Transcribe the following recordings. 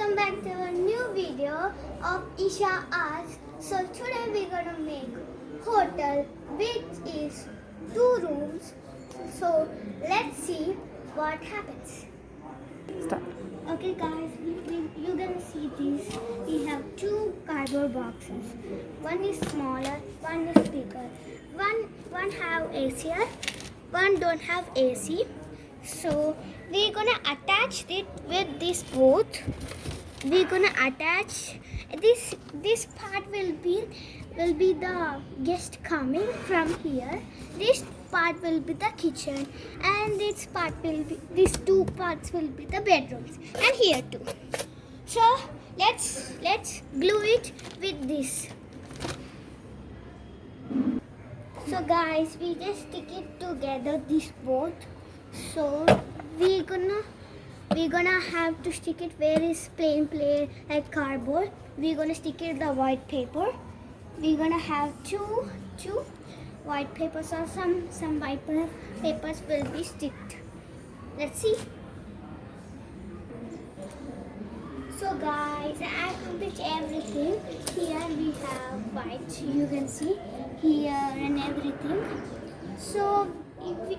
welcome back to a new video of Isha Arts. So today we're gonna make hotel which is two rooms. So let's see what happens. Stop. Okay guys, you're gonna see these. We have two cardboard boxes. One is smaller, one is bigger. One one have AC, one don't have AC. So we're gonna attach it with this both. We're gonna attach this this part will be will be the guest coming from here. This part will be the kitchen and this part will be these two parts will be the bedrooms and here too. So let's let's glue it with this. So guys, we just stick it together this both. So we're gonna we gonna have to stick it where is plain plain like cardboard. We're gonna stick it the white paper. We're gonna have two two white papers or some some white papers will be sticked. Let's see. So guys, I complete everything. Here we have white. You can see here and everything. So if we,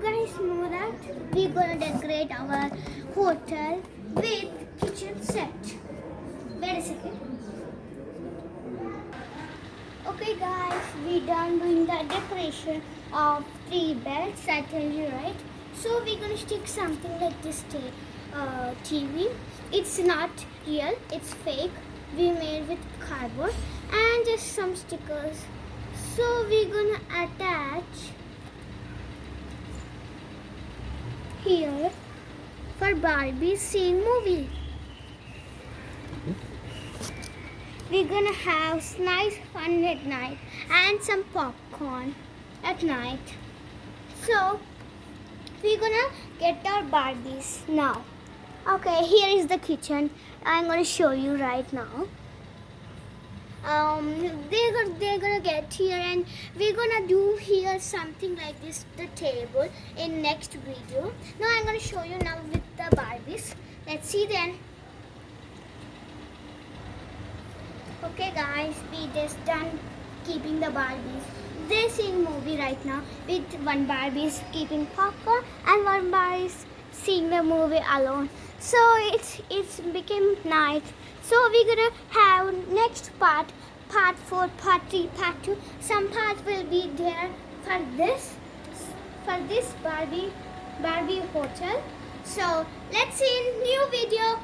guys know that we're gonna decorate our hotel with kitchen set. Wait a second. Okay guys, we done doing the decoration of three beds, I tell you right. So we're gonna stick something like this uh, TV. It's not real, it's fake. We made with cardboard and just some stickers. So we're gonna attach here for Barbie seeing movie. We're gonna have nice fun at night and some popcorn at night. So we're gonna get our Barbies now. Okay, here is the kitchen. I'm gonna show you right now. Um, they're gonna, they're gonna get here and we're gonna do here something like this the table in next video. Now I'm gonna show you now with the Barbies. Let's see then. Okay guys, we just done keeping the Barbies. They're seeing movie right now with one Barbie is keeping popcorn and one Barbie is seeing the movie alone. So it's it's became night. So we're gonna have next part, part four, part three, part two. Some parts will be there for this for this Barbie Barbie hotel. So let's see in new video.